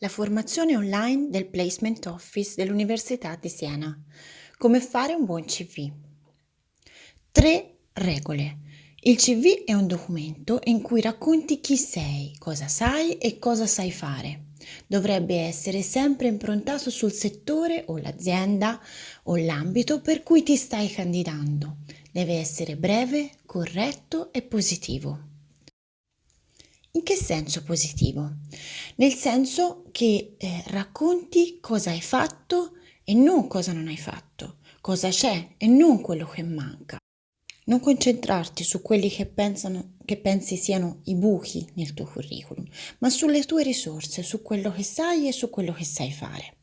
La formazione online del Placement Office dell'Università di Siena. Come fare un buon CV. Tre regole. Il CV è un documento in cui racconti chi sei, cosa sai e cosa sai fare. Dovrebbe essere sempre improntato sul settore o l'azienda o l'ambito per cui ti stai candidando. Deve essere breve, corretto e positivo. In che senso positivo? Nel senso che eh, racconti cosa hai fatto e non cosa non hai fatto, cosa c'è e non quello che manca. Non concentrarti su quelli che, pensano, che pensi siano i buchi nel tuo curriculum, ma sulle tue risorse, su quello che sai e su quello che sai fare.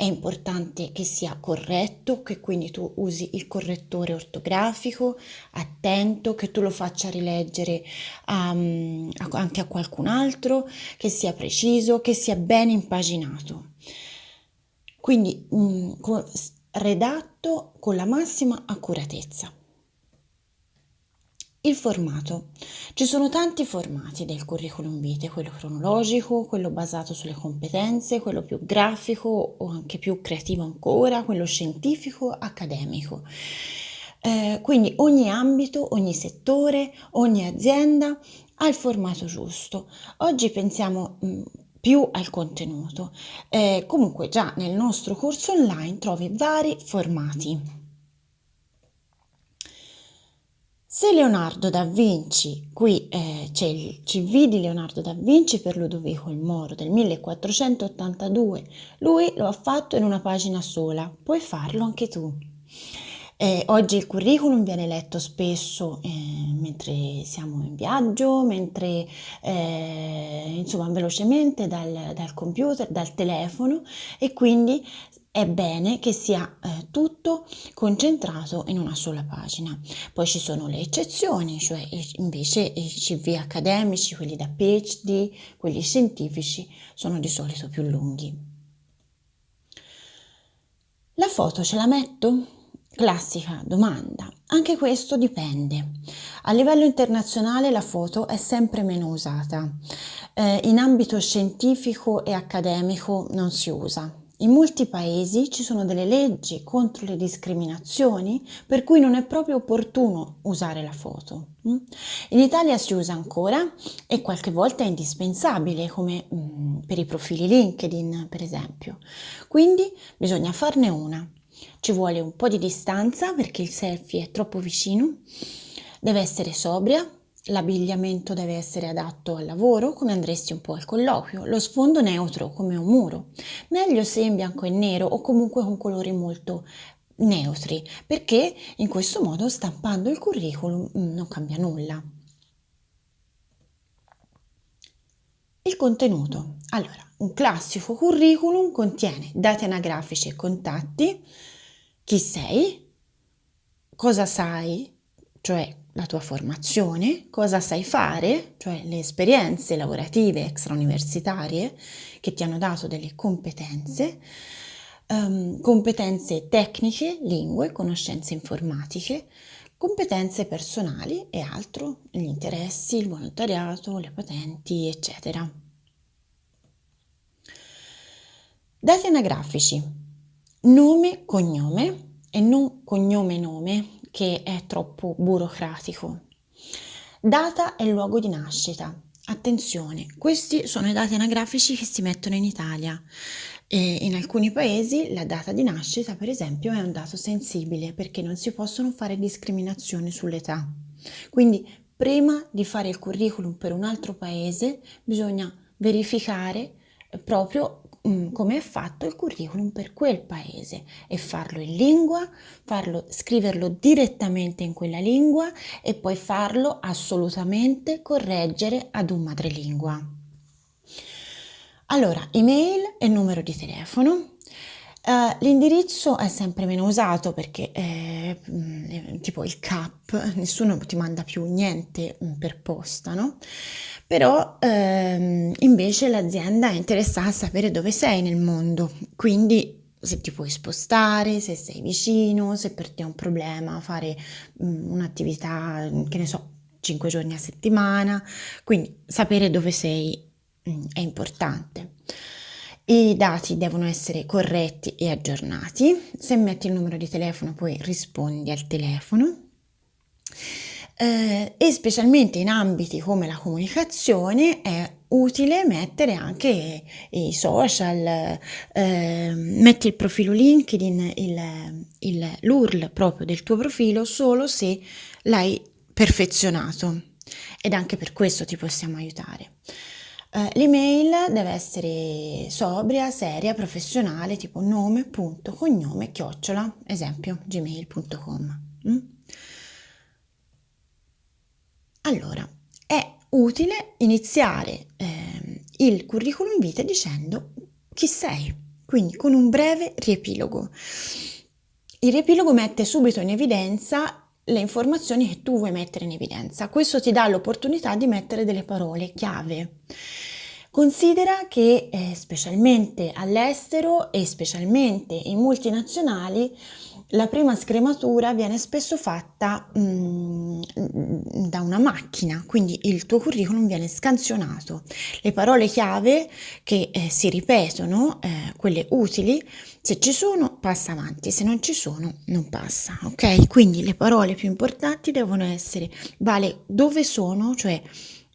È importante che sia corretto, che quindi tu usi il correttore ortografico, attento, che tu lo faccia rileggere um, anche a qualcun altro, che sia preciso, che sia ben impaginato. Quindi um, redatto con la massima accuratezza. Il formato. Ci sono tanti formati del curriculum vitae, quello cronologico, quello basato sulle competenze, quello più grafico o anche più creativo ancora, quello scientifico, accademico. Eh, quindi ogni ambito, ogni settore, ogni azienda ha il formato giusto. Oggi pensiamo mh, mm, più al contenuto. Eh, comunque già nel nostro corso online trovi vari formati. Se Leonardo da Vinci, qui eh, c'è il CV di Leonardo da Vinci per Ludovico il Moro del 1482, lui lo ha fatto in una pagina sola, puoi farlo anche tu. Eh, oggi il curriculum viene letto spesso eh, mentre siamo in viaggio, mentre eh, insomma velocemente dal, dal, computer, dal telefono e quindi è bene che sia eh, tutto concentrato in una sola pagina. Poi ci sono le eccezioni, cioè invece i CV accademici, quelli da PhD, quelli scientifici, sono di solito più lunghi. La foto ce la metto? Classica domanda. Anche questo dipende. A livello internazionale la foto è sempre meno usata. Eh, in ambito scientifico e accademico non si usa. In molti paesi ci sono delle leggi contro le discriminazioni per cui non è proprio opportuno usare la foto. Mm? In Italia si usa ancora e qualche volta è indispensabile come mm, per i profili LinkedIn per esempio. Quindi bisogna farne una. Ci vuole un po' di distanza perché il selfie è troppo vicino, deve essere sobria, L'abbigliamento deve essere adatto al lavoro, come andresti un po' al colloquio, lo sfondo neutro come un muro, meglio se in bianco e nero o comunque con colori molto neutri, perché in questo modo stampando il curriculum mm, non cambia nulla. Il contenuto. Allora, un classico curriculum contiene dati anagrafici e contatti, chi sei, cosa sai, cioè la tua formazione, cosa sai fare, cioè le esperienze lavorative extrauniversitarie che ti hanno dato delle competenze, um, competenze tecniche, lingue, conoscenze informatiche, competenze personali e altro, gli interessi, il volontariato, le patenti, eccetera. Dati anagrafici, nome, cognome e non cognome-nome che è troppo burocratico. Data e luogo di nascita. Attenzione, questi sono i dati anagrafici che si mettono in Italia. E in alcuni paesi la data di nascita, per esempio, è un dato sensibile perché non si possono fare discriminazioni sull'età. Quindi, prima di fare il curriculum per un altro paese, bisogna verificare proprio come è fatto il curriculum per quel paese e farlo in lingua, farlo, scriverlo direttamente in quella lingua e poi farlo assolutamente correggere ad un madrelingua. Allora, email e numero di telefono. Uh, l'indirizzo è sempre meno usato perché eh, tipo il CAP, nessuno ti manda più niente mm, per posta, no? Però ehm, invece l'azienda è interessata a sapere dove sei nel mondo, quindi se ti puoi spostare, se sei vicino, se per te è un problema fare um, un'attività, che ne so, 5 giorni a settimana, quindi sapere dove sei è importante. I dati devono essere corretti e aggiornati. Se metti il numero di telefono poi rispondi al telefono. Eh, e specialmente in ambiti come la comunicazione è utile mettere anche i social, eh, metti il profilo LinkedIn, l'URL proprio del tuo profilo solo se l'hai perfezionato ed anche per questo ti possiamo aiutare. Uh, l'email deve essere sobria, seria, professionale, tipo nome, punto, cognome, chiocciola, esempio, gmail.com. Mm? Allora, è utile iniziare eh, il curriculum vitae dicendo chi sei, quindi con un breve riepilogo. Il riepilogo mette subito in evidenza le informazioni che tu vuoi mettere in evidenza. Questo ti dà l'opportunità di mettere delle parole chiave. Considera che eh, specialmente all'estero e specialmente in multinazionali la prima scrematura viene spesso fatta mm, da una macchina, quindi il tuo curriculum viene scansionato. Le parole chiave che eh, si ripetono, eh, quelle utili, se ci sono passa avanti, se non ci sono non passa, ok? Quindi le parole più importanti devono essere vale dove sono, cioè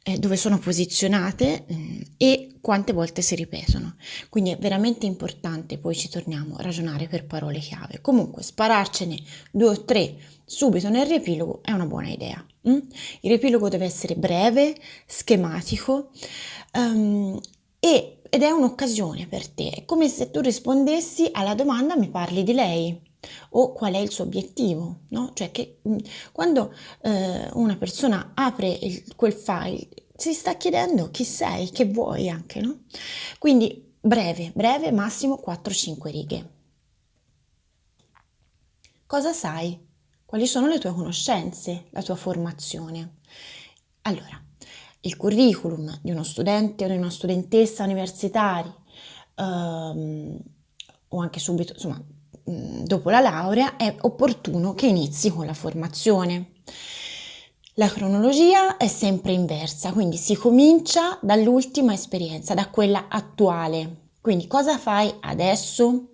eh, dove sono posizionate eh, e quante volte si ripetono. Quindi è veramente importante, poi ci torniamo a ragionare per parole chiave. Comunque spararcene due o tre subito nel riepilogo è una buona idea. Mm? Il riepilogo deve essere breve, schematico um, e, ed è un'occasione per te. È come se tu rispondessi alla domanda mi parli di lei o qual è il suo obiettivo, no? Cioè che mm, quando eh, una persona apre il, quel file si sta chiedendo chi sei, che vuoi anche, no? Quindi breve, breve, massimo 4-5 righe. Cosa sai? Quali sono le tue conoscenze, la tua formazione? Allora, il curriculum di uno studente o di una studentessa universitaria um, o anche subito, insomma, dopo la laurea è opportuno che inizi con la formazione. La cronologia è sempre inversa, quindi si comincia dall'ultima esperienza, da quella attuale. Quindi cosa fai adesso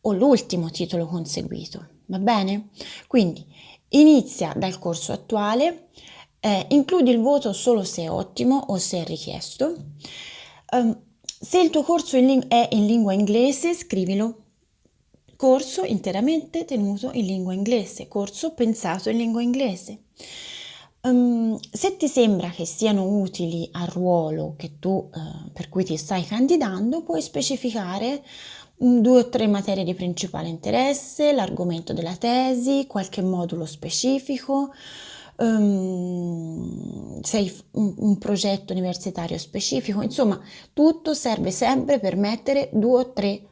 o l'ultimo titolo conseguito, va bene? Quindi inizia dal corso attuale, eh, includi il voto solo se è ottimo o se è richiesto. Um, se il tuo corso è in lingua inglese, scrivilo corso interamente tenuto in lingua inglese, corso pensato in lingua inglese. Um, se ti sembra che siano utili al ruolo tu, uh, per cui ti stai candidando, puoi specificare um, due o tre materie di principale interesse, l'argomento della tesi, qualche modulo specifico, um, sei un, un progetto universitario specifico, insomma tutto serve sempre per mettere due o tre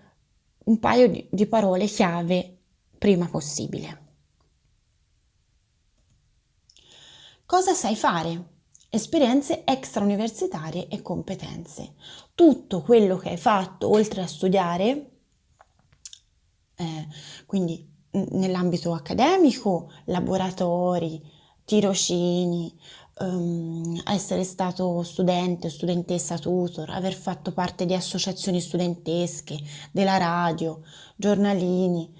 un paio di, di parole chiave prima possibile. Cosa sai fare? Esperienze extrauniversitarie e competenze. Tutto quello che hai fatto oltre a studiare, eh, quindi nell'ambito accademico, laboratori, tirocini, um, essere stato studente studentessa tutor, aver fatto parte di associazioni studentesche, della radio, giornalini,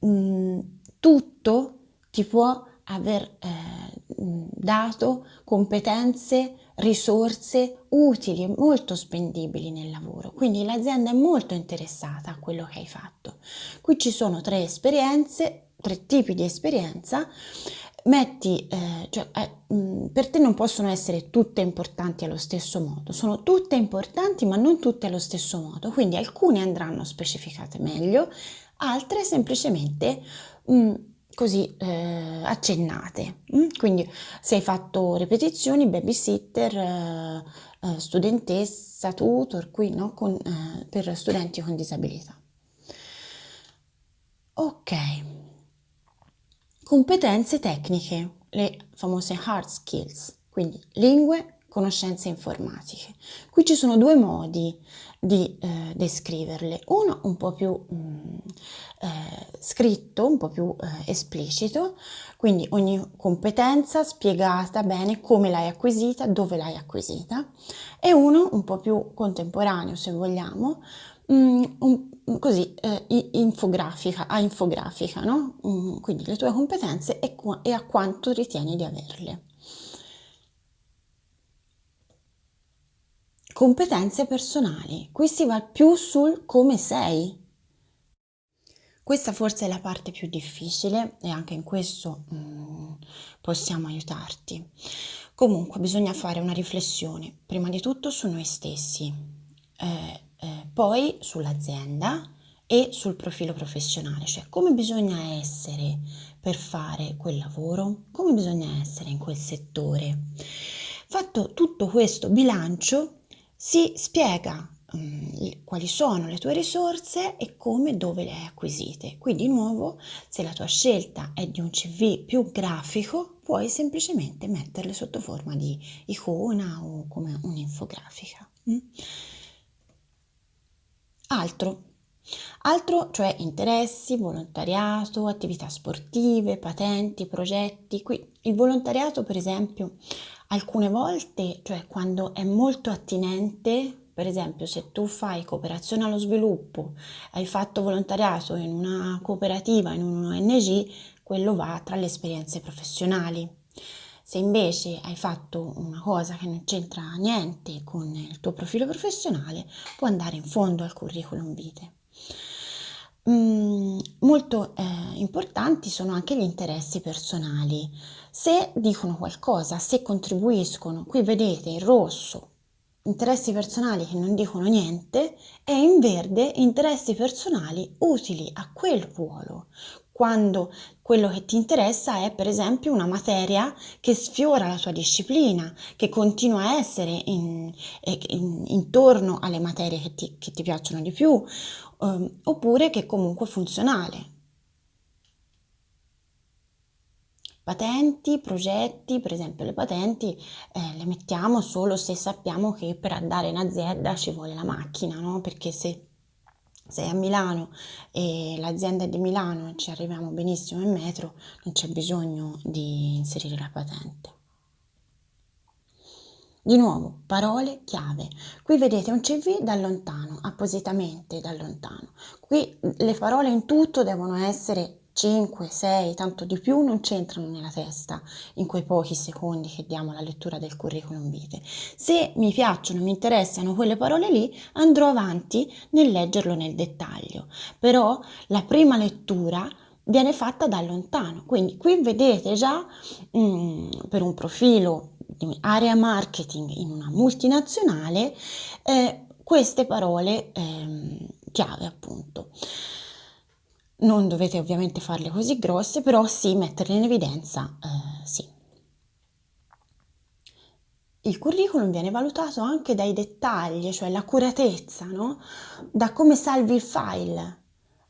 um, tutto ti può aver eh, dato competenze, risorse utili e molto spendibili nel lavoro. Quindi l'azienda è molto interessata a quello che hai fatto. Qui ci sono tre esperienze, tre tipi di esperienza metti, eh, cioè, eh, mm, per te non possono essere tutte importanti allo stesso modo, sono tutte importanti ma non tutte allo stesso modo, quindi alcune andranno specificate meglio, altre semplicemente mh, mm, così eh, accennate. Mm? Quindi se hai fatto ripetizioni, babysitter, eh, eh studentessa, tutor, qui no? Con, eh, per studenti con disabilità. Ok. Competenze tecniche, le famose hard skills, quindi lingue, conoscenze informatiche. Qui ci sono due modi di eh, descriverle, uno un po' più mh, mm, eh, scritto, un po' più eh, esplicito, quindi ogni competenza spiegata bene come l'hai acquisita, dove l'hai acquisita, e uno un po' più contemporaneo se vogliamo, mh, mm, un, così eh, infografica, a infografica, no? Mm, quindi le tue competenze e, e a quanto ritieni di averle. Competenze personali. Qui si va più sul come sei. Questa forse è la parte più difficile e anche in questo mm, possiamo aiutarti. Comunque bisogna fare una riflessione, prima di tutto su noi stessi, eh, eh, poi sull'azienda e sul profilo professionale, cioè come bisogna essere per fare quel lavoro, come bisogna essere in quel settore. Fatto tutto questo bilancio, si spiega um, quali sono le tue risorse e come e dove le hai acquisite. Qui di nuovo, se la tua scelta è di un CV più grafico, puoi semplicemente metterle sotto forma di icona o come un'infografica. Mm? Altro. Altro, cioè interessi, volontariato, attività sportive, patenti, progetti. Qui il volontariato, per esempio, Alcune volte, cioè quando è molto attinente, per esempio se tu fai cooperazione allo sviluppo, hai fatto volontariato in una cooperativa, in un ONG, quello va tra le esperienze professionali. Se invece hai fatto una cosa che non c'entra niente con il tuo profilo professionale, può andare in fondo al curriculum vitae. Mm, molto eh, importanti sono anche gli interessi personali. Se dicono qualcosa, se contribuiscono, qui vedete in rosso interessi personali che non dicono niente e in verde interessi personali utili a quel ruolo. Quando quello che ti interessa è per esempio una materia che sfiora la tua disciplina, che continua a essere in, in, intorno alle materie che ti, che ti piacciono di più, um, oppure che comunque è funzionale. Patenti, progetti, per esempio le patenti eh, le mettiamo solo se sappiamo che per andare in azienda ci vuole la macchina, no? Perché se sei a Milano e l'azienda è di Milano e ci arriviamo benissimo in metro, non c'è bisogno di inserire la patente. Di nuovo, parole chiave. Qui vedete un CV da lontano, appositamente da lontano. Qui le parole in tutto devono essere 5, 6, tanto di più non c'entrano nella testa in quei pochi secondi che diamo alla lettura del curriculum vitae. Se mi piacciono, mi interessano quelle parole lì, andrò avanti nel leggerlo nel dettaglio. Però la prima lettura viene fatta da lontano. Quindi qui vedete già mh, mm, per un profilo di area marketing in una multinazionale eh, queste parole eh, chiave appunto. Non dovete ovviamente farle così grosse, però sì, metterle in evidenza, eh, sì. Il curriculum viene valutato anche dai dettagli, cioè l'accuratezza, no? Da come salvi il file.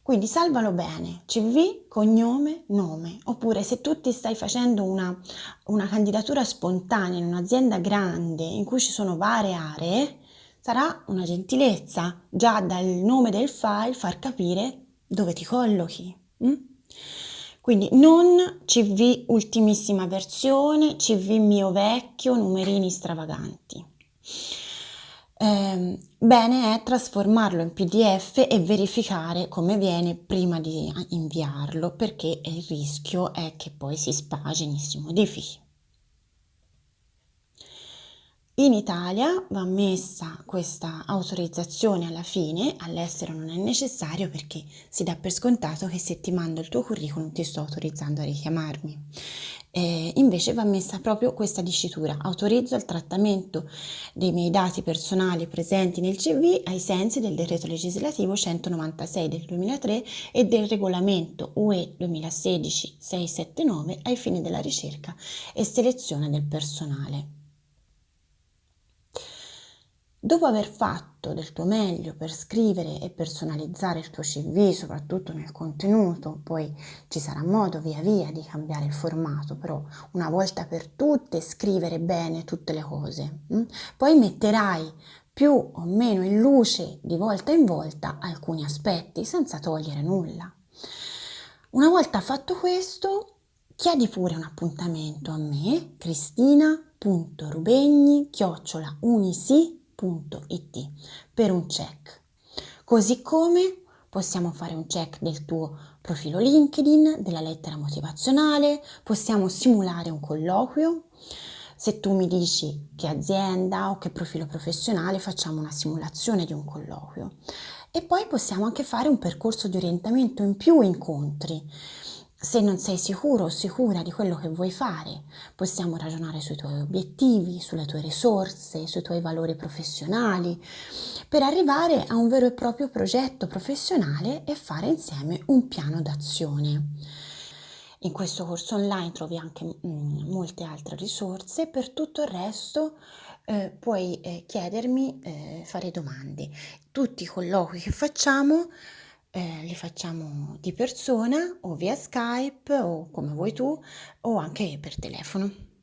Quindi salvalo bene, CV, cognome, nome. Oppure se tu ti stai facendo una, una candidatura spontanea in un'azienda grande in cui ci sono varie aree, sarà una gentilezza già dal nome del file far capire dove ti collochi. Mm? Quindi non CV ultimissima versione, CV mio vecchio, numerini stravaganti. Eh, bene è trasformarlo in PDF e verificare come viene prima di inviarlo perché il rischio è che poi si spagini, si modifichi. In Italia va messa questa autorizzazione alla fine, all'estero non è necessario perché si dà per scontato che se ti mando il tuo curriculum ti sto autorizzando a richiamarmi. Eh, invece va messa proprio questa dicitura, autorizzo il trattamento dei miei dati personali presenti nel CV ai sensi del decreto legislativo 196 del 2003 e del regolamento UE 2016-679 ai fini della ricerca e selezione del personale. Dopo aver fatto del tuo meglio per scrivere e personalizzare il tuo CV, soprattutto nel contenuto, poi ci sarà modo via via di cambiare il formato, però una volta per tutte scrivere bene tutte le cose. Mm? Poi metterai più o meno in luce di volta in volta alcuni aspetti senza togliere nulla. Una volta fatto questo, chiedi pure un appuntamento a me, cristina.rubegni-unisi.com www.it per un check. Così come possiamo fare un check del tuo profilo LinkedIn, della lettera motivazionale, possiamo simulare un colloquio. Se tu mi dici che azienda o che profilo professionale, facciamo una simulazione di un colloquio. E poi possiamo anche fare un percorso di orientamento in più incontri se non sei sicuro o sicura di quello che vuoi fare, possiamo ragionare sui tuoi obiettivi, sulle tue risorse, sui tuoi valori professionali, per arrivare a un vero e proprio progetto professionale e fare insieme un piano d'azione. In questo corso online trovi anche mm, molte altre risorse, per tutto il resto eh, puoi eh, chiedermi, eh, fare domande. Tutti i colloqui che facciamo eh, li facciamo di persona o via Skype o come vuoi tu o anche per telefono.